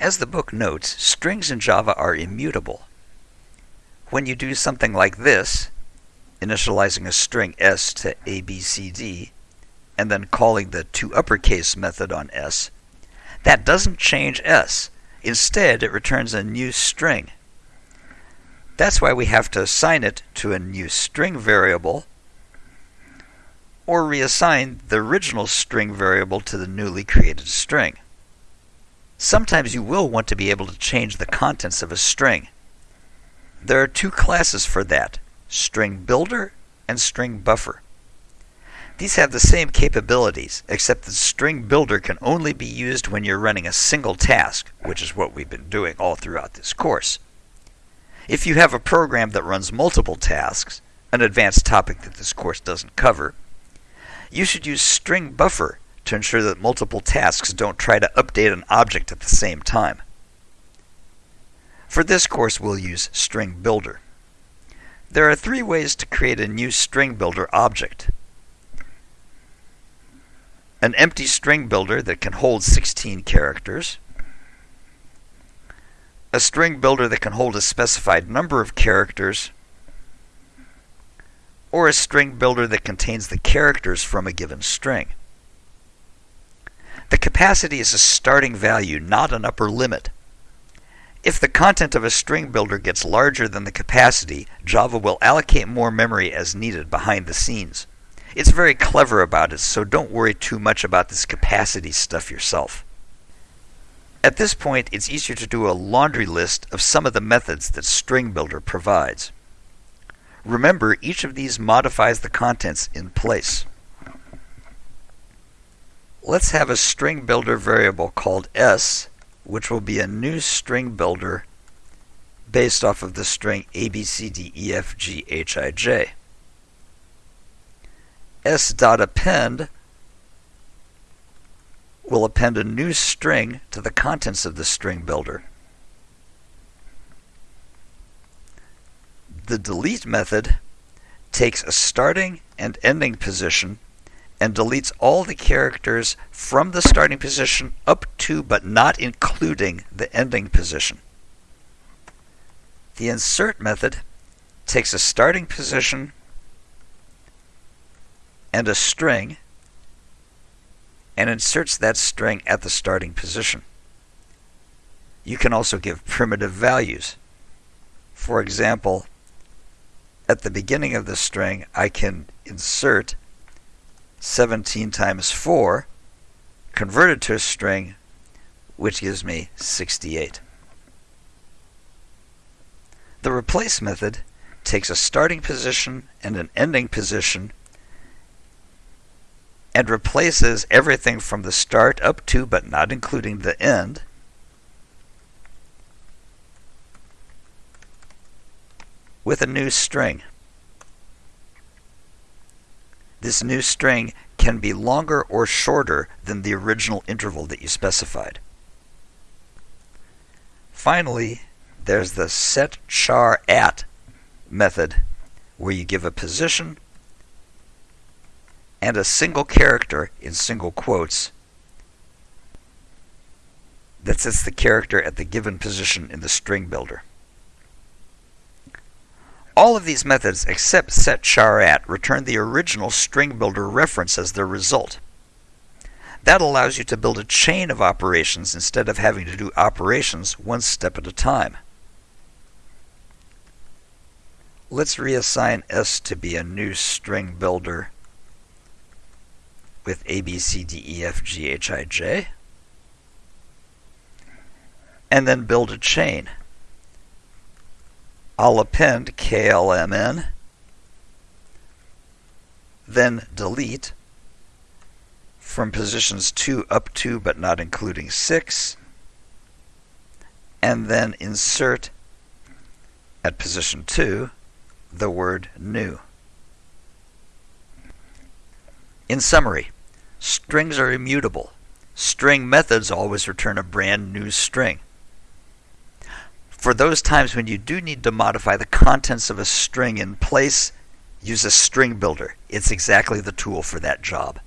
As the book notes, strings in Java are immutable. When you do something like this, initializing a string s to abcd, and then calling the toUpperCase method on s, that doesn't change s. Instead, it returns a new string. That's why we have to assign it to a new string variable or reassign the original string variable to the newly created string. Sometimes you will want to be able to change the contents of a string. There are two classes for that, string builder and string buffer. These have the same capabilities, except that string builder can only be used when you're running a single task, which is what we've been doing all throughout this course. If you have a program that runs multiple tasks, an advanced topic that this course doesn't cover, you should use string buffer to ensure that multiple tasks don't try to update an object at the same time. For this course, we'll use string builder. There are three ways to create a new string builder object. An empty string builder that can hold 16 characters, a string builder that can hold a specified number of characters, or a string builder that contains the characters from a given string. The capacity is a starting value, not an upper limit. If the content of a string builder gets larger than the capacity, Java will allocate more memory as needed behind the scenes. It's very clever about it, so don't worry too much about this capacity stuff yourself. At this point, it's easier to do a laundry list of some of the methods that String Builder provides. Remember, each of these modifies the contents in place. Let's have a string builder variable called s, which will be a new string builder based off of the string abcdefghij. s.append will append a new string to the contents of the string builder. The delete method takes a starting and ending position and deletes all the characters from the starting position up to but not including the ending position. The insert method takes a starting position and a string and inserts that string at the starting position. You can also give primitive values. For example, at the beginning of the string, I can insert 17 times 4, converted to a string, which gives me 68. The replace method takes a starting position and an ending position and replaces everything from the start up to but not including the end with a new string. This new string can be longer or shorter than the original interval that you specified. Finally, there's the set char at method where you give a position and a single character in single quotes that sets the character at the given position in the string builder. All of these methods except setCharAt return the original string builder reference as their result. That allows you to build a chain of operations instead of having to do operations one step at a time. Let's reassign S to be a new string builder with A, B, C, D, E, F, G, H, I, J. And then build a chain. I'll append KLMN, then delete from positions 2 up to but not including 6, and then insert at position 2 the word new. In summary, strings are immutable. String methods always return a brand new string for those times when you do need to modify the contents of a string in place, use a string builder. It's exactly the tool for that job.